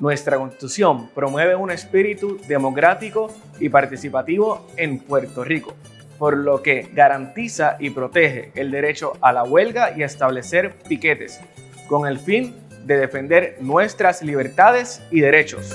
Nuestra Constitución promueve un espíritu democrático y participativo en Puerto Rico, por lo que garantiza y protege el derecho a la huelga y a establecer piquetes, con el fin de defender nuestras libertades y derechos.